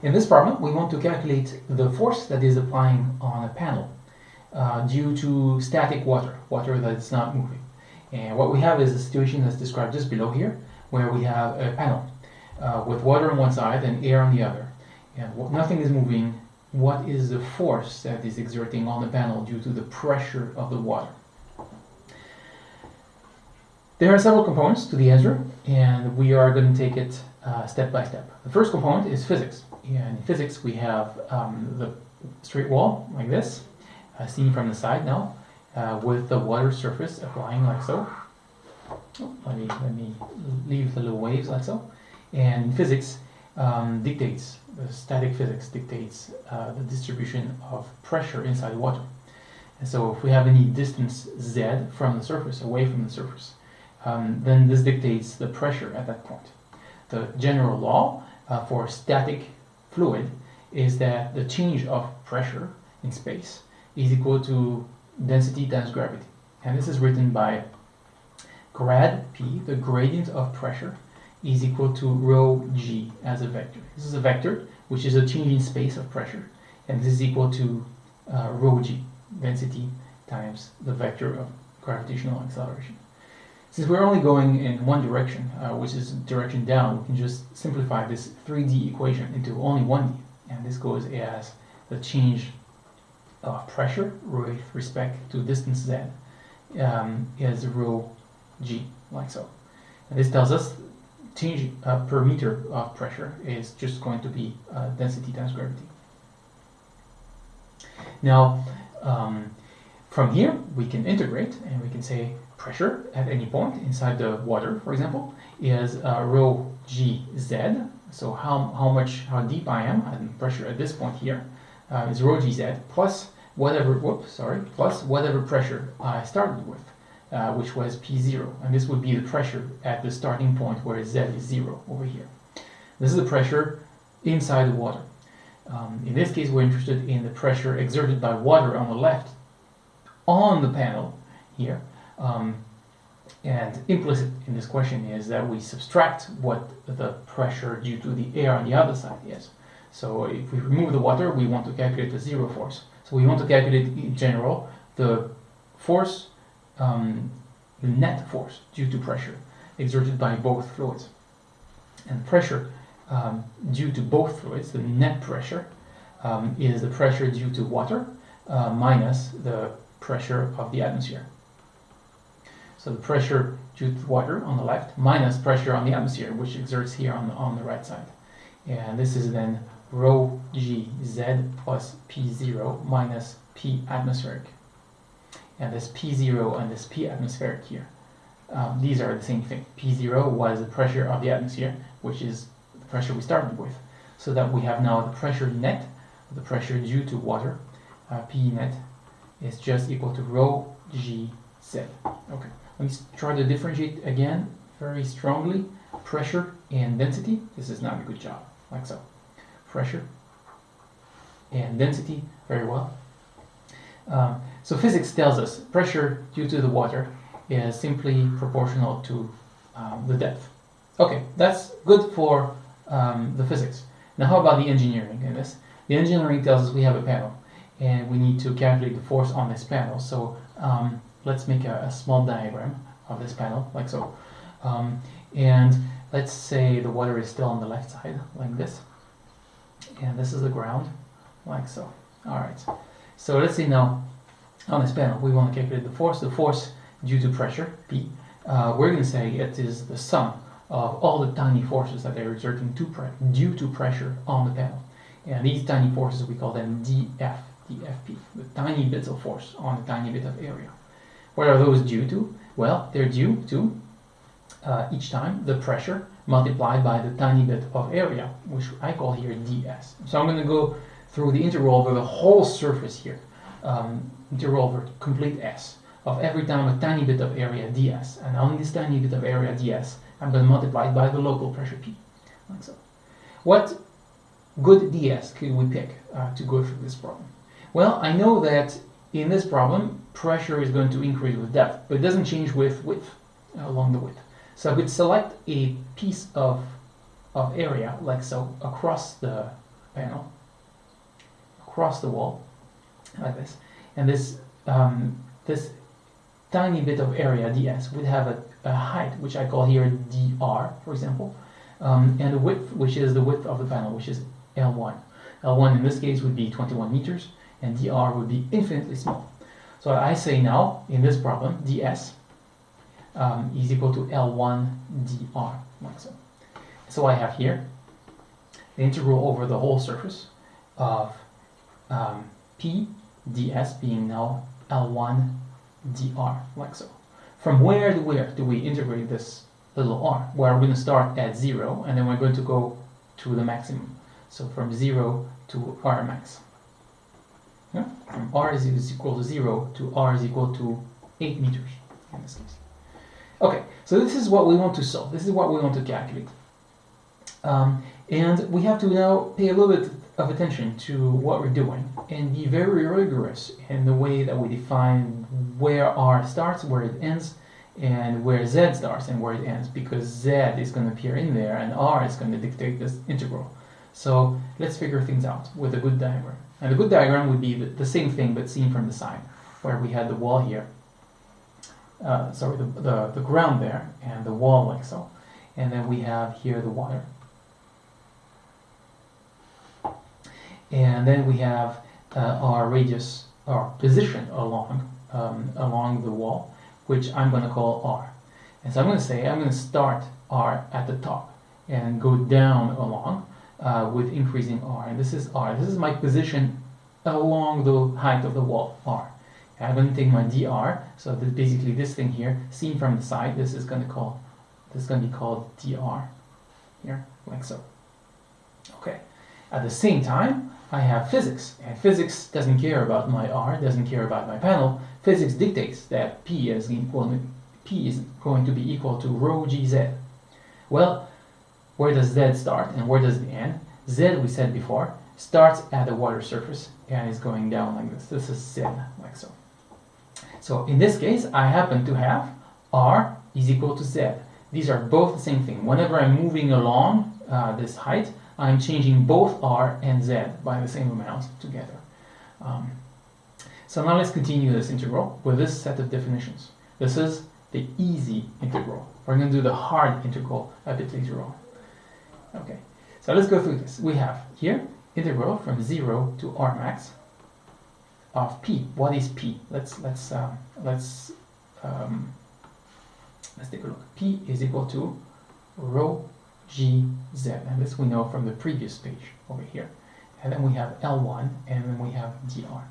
In this problem, we want to calculate the force that is applying on a panel uh, due to static water, water that's not moving. And what we have is a situation that's described just below here, where we have a panel uh, with water on one side and air on the other. And nothing is moving. What is the force that is exerting on the panel due to the pressure of the water? There are several components to the answer, and we are going to take it uh, step by step. The first component is physics. In physics, we have um, the straight wall, like this, uh, seen from the side now, uh, with the water surface applying like so. Oh, let me let me leave the little waves like so. And physics um, dictates, the static physics dictates uh, the distribution of pressure inside water. And so if we have any distance z from the surface, away from the surface, um, then this dictates the pressure at that point. The general law uh, for static fluid is that the change of pressure in space is equal to density times gravity. And this is written by grad P, the gradient of pressure, is equal to rho g as a vector. This is a vector, which is a change in space of pressure. And this is equal to uh, rho g, density times the vector of gravitational acceleration. Since we're only going in one direction, uh, which is direction down, we can just simplify this 3D equation into only 1D. And this goes as the change of pressure with respect to distance z um, is rho g, like so. And this tells us change uh, per meter of pressure is just going to be uh, density times gravity. Now, um, from here, we can integrate and we can say pressure at any point inside the water, for example, is uh, rho gz. So how, how much, how deep I am, and pressure at this point here uh, is rho gz plus whatever, whoops, sorry, plus whatever pressure I started with, uh, which was P0. And this would be the pressure at the starting point where Z is zero over here. This is the pressure inside the water. Um, in this case, we're interested in the pressure exerted by water on the left on the panel here. Um, and implicit in this question is that we subtract what the pressure due to the air on the other side is. So if we remove the water, we want to calculate the zero force. So we want to calculate in general the force, um, the net force due to pressure exerted by both fluids. And pressure um, due to both fluids, the net pressure, um, is the pressure due to water uh, minus the pressure of the atmosphere. So the pressure due to water on the left minus pressure on the atmosphere, which exerts here on the, on the right side. And this is then rho g z plus p0 minus p atmospheric. And this p0 and this p atmospheric here. Um, these are the same thing. P0 was the pressure of the atmosphere, which is the pressure we started with. So that we have now the pressure net, the pressure due to water, uh, P net, is just equal to rho g z. Okay. Let me try to differentiate again very strongly pressure and density. This is not a good job, like so. Pressure and density, very well. Um, so physics tells us pressure due to the water is simply proportional to um, the depth. Okay, that's good for um, the physics. Now how about the engineering in this? The engineering tells us we have a panel and we need to calculate the force on this panel. So um, let's make a, a, small diagram of this panel, like so. Um, and let's say the water is still on the left side, like this. And this is the ground, like so. All right. So let's say now, on this panel, we want to calculate the force. The force due to pressure, P. Uh, we're going to say it is the sum of all the tiny forces that are exerting to due to pressure on the panel. And these tiny forces, we call them dF, dFP, the tiny bits of force on a tiny bit of area. What are those due to? Well, they're due to uh, each time the pressure multiplied by the tiny bit of area, which I call here ds. So I'm going to go through the integral over the whole surface here, um, integral over complete s, of every time a tiny bit of area ds. And on this tiny bit of area ds, I'm going to multiply it by the local pressure p, like so. What good ds can we pick uh, to go through this problem? Well, I know that in this problem, pressure is going to increase with depth, but it doesn't change with width, uh, along the width. So I could select a piece of, of area, like so, across the, panel across the wall like this. And this, um, this tiny bit of area, ds, would have a, a height, which I call here dr, for example, um, and a width, which is the width of the panel, which is L1. L1 in this case would be 21 meters, and dr would be infinitely small. So I say now, in this problem, ds um, is equal to L1 dr, like so. So I have here the integral over the whole surface of um, p ds being now L1 dr, like so. From where to where do we integrate this little r? Well, we're going to start at 0, and then we're going to go to the maximum. So from 0 to r max. Yeah? From r is equal to 0 to r is equal to 8 meters in this case. Okay, so this is what we want to solve. This is what we want to calculate. Um, and we have to now pay a little bit of attention to what we're doing and be very rigorous in the way that we define where R starts, where it ends, and where Z starts and where it ends, because Z is going to appear in there and R is going to dictate this integral. So let's figure things out with a good diagram. And a good diagram would be the, the same thing but seen from the side, where we had the wall here, uh, sorry, the, the, the ground there, and the wall like so. And then we have here the water. and then we have uh, our radius, our position along um, along the wall, which I'm going to call r. And so I'm going to say I'm going to start r at the top and go down along uh, with increasing r. And this is r. This is my position along the height of the wall, r. I'm going to take my dr. So this, basically this thing here, seen from the side, this is going to call this is going to be called dr here, like so. Okay. At the same time, I have physics, and physics doesn't care about my R, doesn't care about my panel. Physics dictates that P is equal P is going to be equal to rho gz. Well, where does Z start and where does it end? Z, we said before, starts at the water surface and is going down like this. This is Z, like so. So in this case, I happen to have R is equal to Z. These are both the same thing. Whenever I'm moving along uh, this height, I'm changing both r and z by the same amount together. Um, so now let's continue this integral with this set of definitions. This is the easy integral. We're going to do the hard integral a bit later on. Okay, so let's go through this. We have here integral from 0 to r max of p. What is p? Let's let's uh, let's um, let's take a look. p is equal to rho gz, and this we know from the previous page over here. And then we have L1, and then we have dr.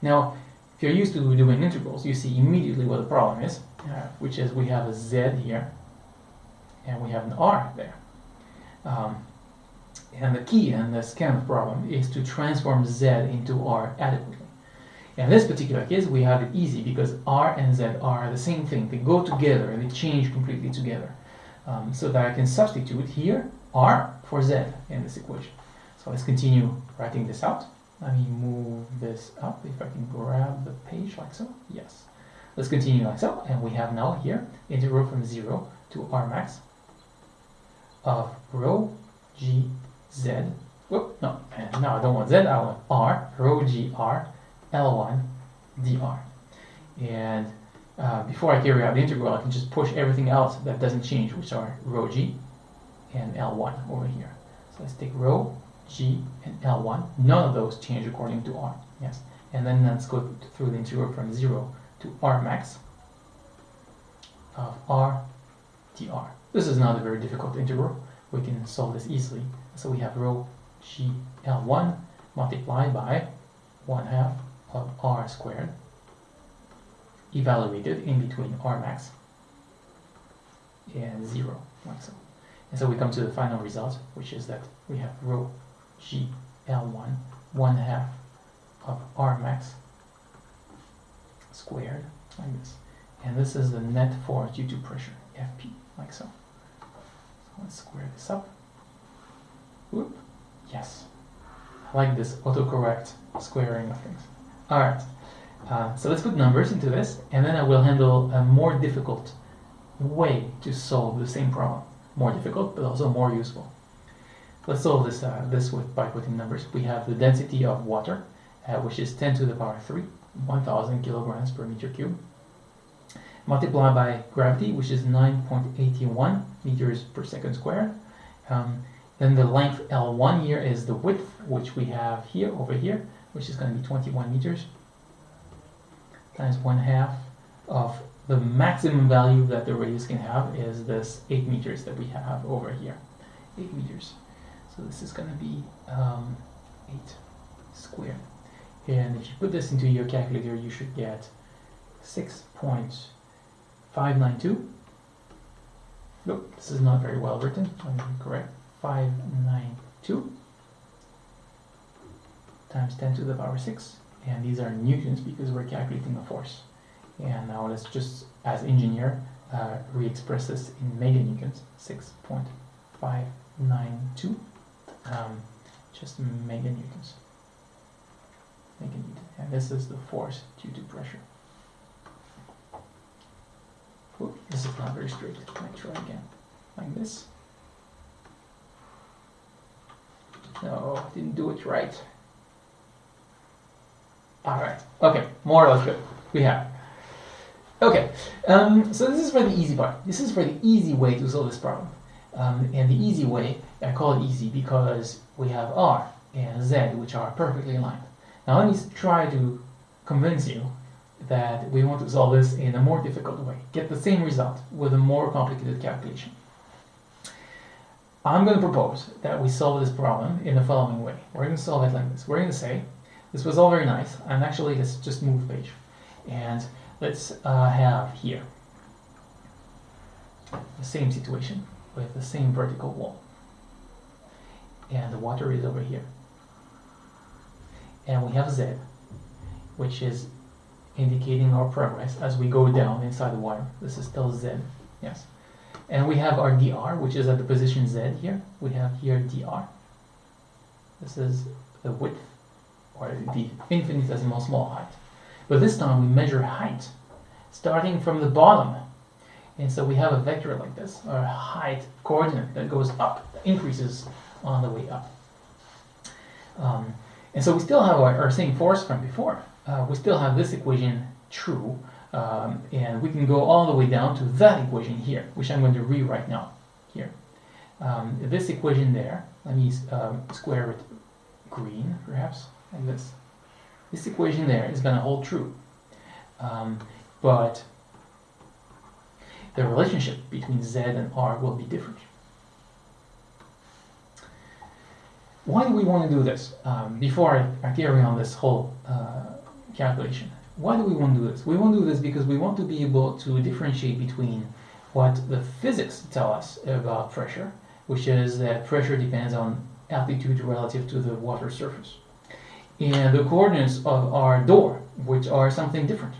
Now, if you're used to doing integrals, you see immediately what the problem is, uh, which is we have a z here, and we have an r there. Um, and the key in this kind of problem is to transform z into r adequately. In this particular case, we have it easy because r and z are the same thing. They go together and they change completely together um, so that I can substitute here r for z in this equation. So let's continue writing this out. Let me move this up if I can grab the page like so. Yes. Let's continue like so. And we have now here integral from 0 to r max of rho g z. Whoop, no, no, I don't want z, I want r, rho g r, L1 dr. And uh, before I carry out the integral, I can just push everything else that doesn't change, which are rho g and L1 over here. So let's take rho, g, and L1. None of those change according to r. Yes. And then let's go through the integral from 0 to r max of r dr. This is not a very difficult integral. We can solve this easily. So we have rho g L1 multiplied by 1 half of r squared evaluated in between R max and 0, like so. And so we come to the final result, which is that we have rho G L1, 1 half of R max squared, like this. And this is the net force due to pressure, Fp, like so. Let's square this up. Whoop. Yes. I like this autocorrect squaring of things. Alright. Uh, so let's put numbers into this, and then I will handle a more difficult way to solve the same problem. More difficult, but also more useful. let's solve this uh, this with by putting numbers. We have the density of water, uh, which is 10 to the power 3, 1,000 kilograms per meter cube, multiplied by gravity, which is 9.81 meters per second squared. Um, then the length L1 here is the width, which we have here over here, which is going to be 21 meters times one half of the maximum value that the radius can have is this 8 meters that we have over here. 8 meters. So this is going to be um, 8 squared. And if you put this into your calculator, you should get 6.592. Nope, this is not very well written. Me correct. 592 times 10 to the power 6. And these are newtons because we're calculating a force. And now let's just, as engineer, uh, re-express this in meganewtons, 6.592, um, just meganewtons. Meganewton. And this is the force due to pressure. This is not very straight. Let me try again. Like this. No, didn't do it right. Alright, okay, more or less good. We have. Okay, um, so this is for the easy part. This is for the easy way to solve this problem. Um, and the easy way, I call it easy because we have R and Z, which are perfectly aligned. Now let me try to convince you that we want to solve this in a more difficult way. Get the same result with a more complicated calculation. I'm going to propose that we solve this problem in the following way. We're going to solve it like this. We're going to say, this was all very nice, and actually let's just move page. And let's uh, have here the same situation with the same vertical wall. And the water is over here. And we have Z, which is indicating our progress as we go down inside the wire. This is still Z, yes. And we have our dr, which is at the position Z here. We have here dr. This is the width, or the infinitesimal small height. But this time we measure height, starting from the bottom. And so we have a vector like this, a height coordinate that goes up, that increases on the way up. Um, and so we still have our, our same force from before. Uh, we still have this equation true, um, and we can go all the way down to that equation here, which I'm going to rewrite now here. Um, this equation there, let me um, square it green, perhaps, like this. This equation there is going to hold true. Um, but the relationship between z and r will be different. Why do we want to do this? Um, before I, I, carry on this whole uh, calculation, why do we want to do this? We want to do this because we want to be able to differentiate between what the physics tell us about pressure, which is that pressure depends on altitude relative to the water surface, and the coordinates of our door, which are something different.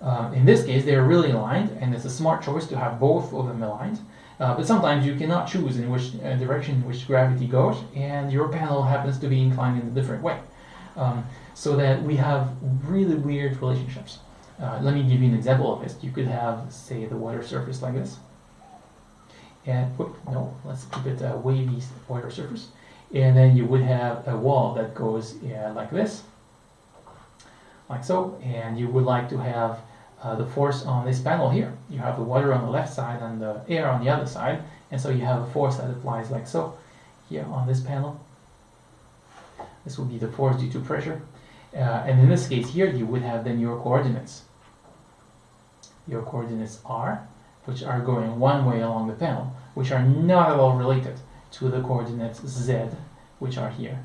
Uh, in this case, they are really aligned, and it's a smart choice to have both of them aligned. Uh, but sometimes you cannot choose in which uh, direction which gravity goes, and your panel happens to be inclined in a different way. Um, so that we have really weird relationships. Uh, let me give you an example of this. You could have, say, the water surface like this. And, whoop, no, let's keep it a wavy water surface. And then you would have a wall that goes like this, like so. And you would like to have uh, the force on this panel here. You have the water on the left side and the air on the other side, and so you have a force that applies like so here on this panel. This will be the force due to pressure. Uh, and in this case here, you would have then your coordinates. Your coordinates r, which are going one way along the panel, which are not at all related to the coordinates z, which are here,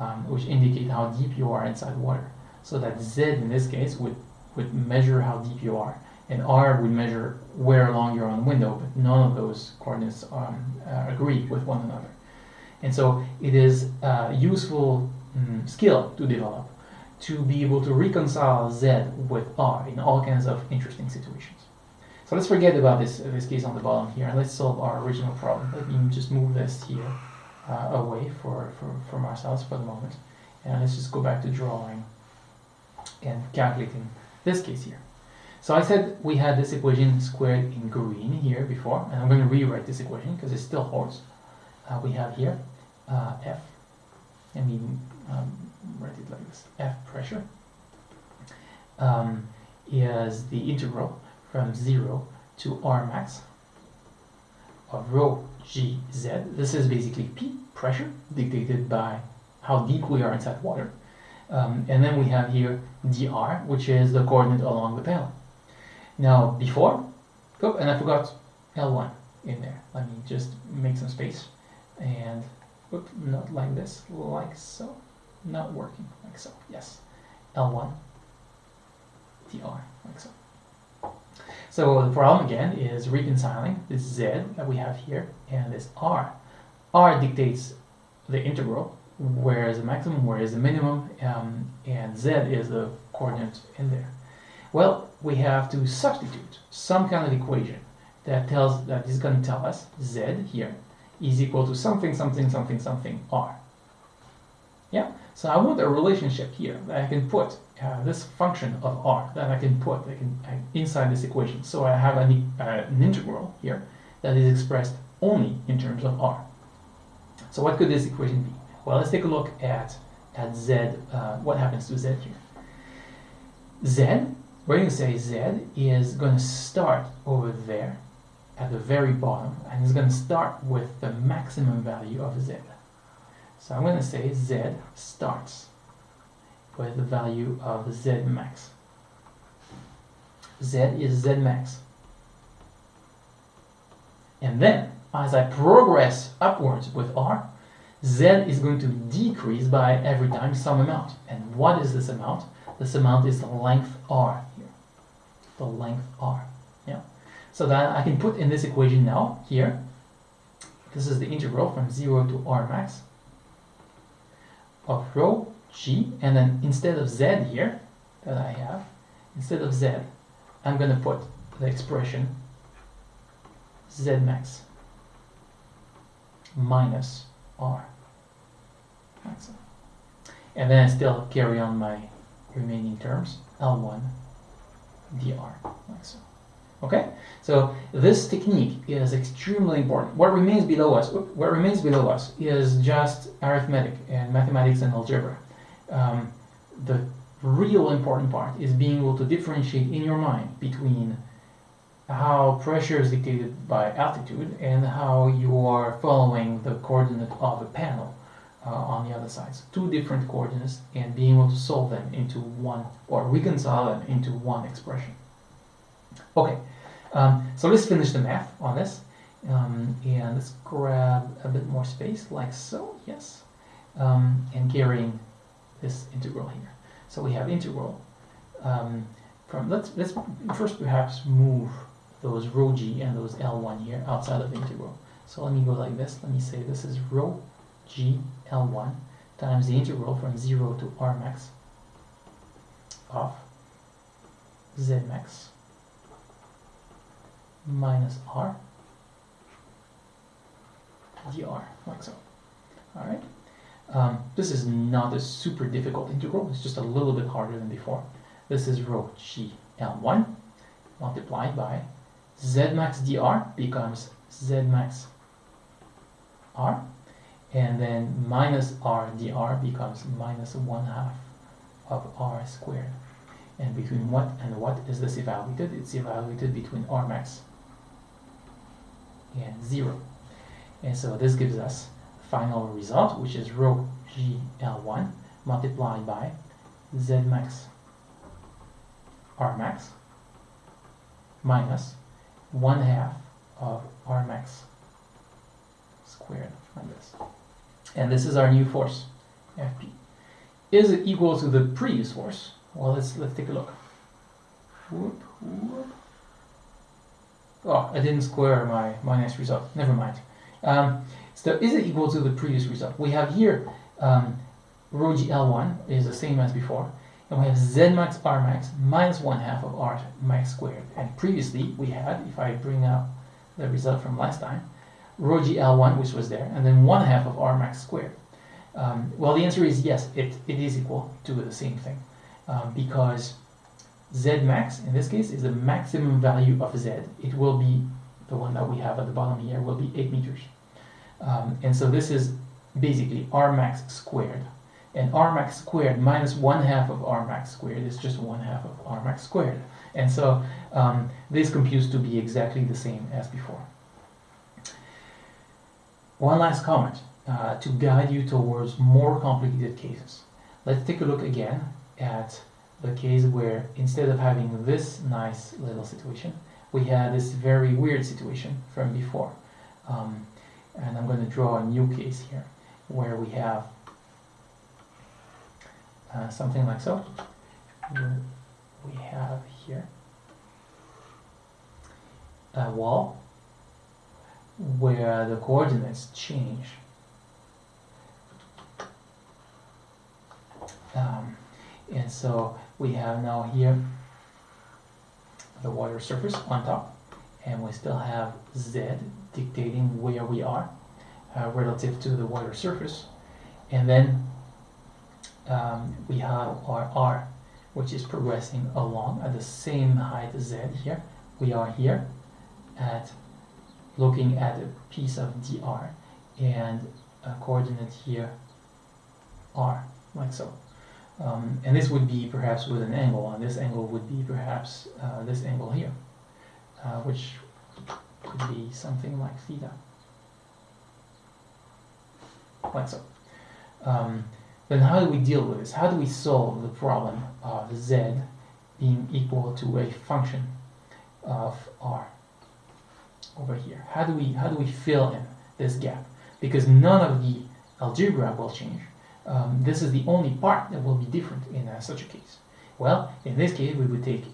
um, which indicate how deep you are inside water. So that z in this case would would measure how deep you are, and R would measure where along you're on window, but none of those coordinates um, uh, agree with one another. And so it is a useful um, skill to develop to be able to reconcile Z with R in all kinds of interesting situations. So let's forget about this, this case on the bottom here, and let's solve our original problem. Let me just move this here uh, away for, for, from ourselves for the moment. And let's just go back to drawing and calculating this case here. So I said we had this equation squared in green here before, and I'm going to rewrite this equation because it still holds. Uh, we have here uh, F, I mean, um, write it like this, F pressure, um, is the integral from 0 to R max of rho g z. This is basically P, pressure, dictated by how deep we are inside water. Um, and then we have here dr, which is the coordinate along the panel. Now, before, oh, and I forgot L1 in there. Let me just make some space. And, not like this, like so. Not working, like so, yes. L1, dr, like so. So the problem again is reconciling this z that we have here and this r. r dictates the integral, where is the maximum, where is the minimum, um, and z is the coordinate in there. Well, we have to substitute some kind of equation that tells that is going to tell us z here is equal to something, something, something, something r. Yeah, so I want a relationship here that I can put uh, this function of r that I can put I can, I, inside this equation. So I have an, uh, an integral here that is expressed only in terms of r. So what could this equation be? Well, let's take a look at, at z, uh, what happens to z here. z, we're going to say z is going to start over there at the very bottom, and it's going to start with the maximum value of z. So I'm going to say z starts with the value of z max. z is z max. And then, as I progress upwards with r, z is going to decrease by every time some amount. And what is this amount? This amount is the length r here. The length r. So that I can put in this equation now, here, this is the integral from 0 to r max of rho g, and then instead of z here, that I have, instead of z, I'm going to put the expression z max minus r. And then I still carry on my remaining terms, L1 dr, like so. Okay, so this technique is extremely important. What remains below us, what remains below us is just arithmetic and mathematics and algebra. Um, the real important part is being able to differentiate in your mind between how pressure is dictated by altitude and how you are following the coordinate of a panel uh, on the other side. So two different coordinates and being able to solve them into one or reconcile them into one expression. Okay, um, so let's finish the math on this. Um, and let's grab a bit more space like so, yes. Um, and carrying this integral here. So we have integral um, from, let's, let's first perhaps move those rho g and those L1 here outside of integral. So let me go like this. Let me say this is rho g L1 times the integral from 0 to R max of Z max minus R dr, like so. Alright? Um, this is not a super difficult integral, it's just a little bit harder than before. This is rho g L1 multiplied by Z max dr becomes Z max R and then minus r dr becomes minus 1 half of r squared. And between what and what is this evaluated? It's evaluated between r max and 0. And so this gives us final result, which is rho g L1 multiplied by z max r max minus 1 half of r max squared like this. And this is our new force, Fp. Is it equal to the previous force? Well, let's let's take a look. Whoop, whoop. Oh, I didn't square my, my next result. Never mind. Um, so is it equal to the previous result? We have here um, rho g L1 is the same as before. And we have Z max R max minus 1 half of R max squared. And previously we had, if I bring up the result from last time, rho g L1, which was there, and then 1 half of R max squared. Um, well, the answer is yes, it, it is equal to the same thing. Um, because Z max, in this case, is the maximum value of Z. It will be, the one that we have at the bottom here, will be 8 meters. Um, and so this is basically R max squared. And R max squared minus one half of R max squared is just one half of R max squared. And so um, this computes to be exactly the same as before. One last comment uh, to guide you towards more complicated cases. Let's take a look again at the case where instead of having this nice little situation, we had this very weird situation from before. Um, and I'm going to draw a new case here where we have uh, something like so. We have here a wall where the coordinates change. Um, and so we have now here the water surface on top and we still have z dictating where we are uh, relative to the water surface. And then um, we have our r which is progressing along at the same height z here. We are here at looking at a piece of dr and a coordinate here r like so um, and this would be perhaps with an angle and this angle would be perhaps uh, this angle here uh, which could be something like theta. Like so. Um, then how do we deal with this? How do we solve the problem of z being equal to a function of r over here? How do we how do we fill in this gap? Because none of the algebra will change um, this is the only part that will be different in uh, such a case. Well, in this case, we would take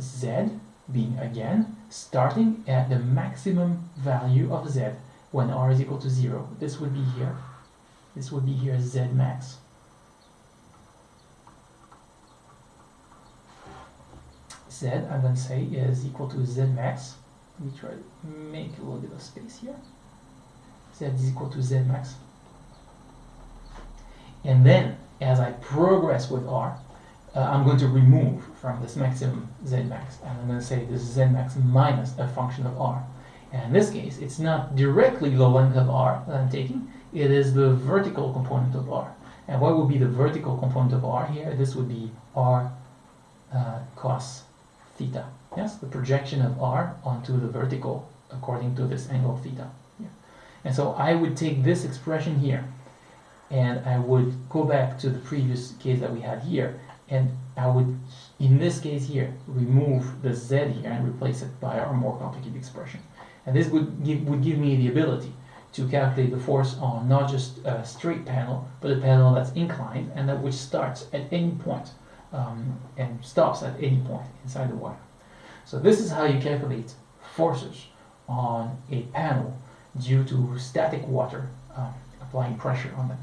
z being again starting at the maximum value of z when r is equal to 0. This would be here. This would be here z max. z, I'm going to say, is equal to z max. Let me try to make a little bit of space here. z is equal to z max and then, as I progress with R, uh, I'm going to remove from this maximum Z max. And I'm going to say this is Z max minus a function of R. And in this case, it's not directly the length of R that I'm taking, it is the vertical component of R. And what would be the vertical component of R here? This would be R uh, cos theta. Yes, the projection of R onto the vertical according to this angle theta. Yeah. And so I would take this expression here and I would go back to the previous case that we had here and I would in this case here remove the z here and replace it by our more complicated expression. And this would give would give me the ability to calculate the force on not just a straight panel but a panel that's inclined and that which starts at any point um, and stops at any point inside the wire. So this is how you calculate forces on a panel due to static water um, applying pressure on them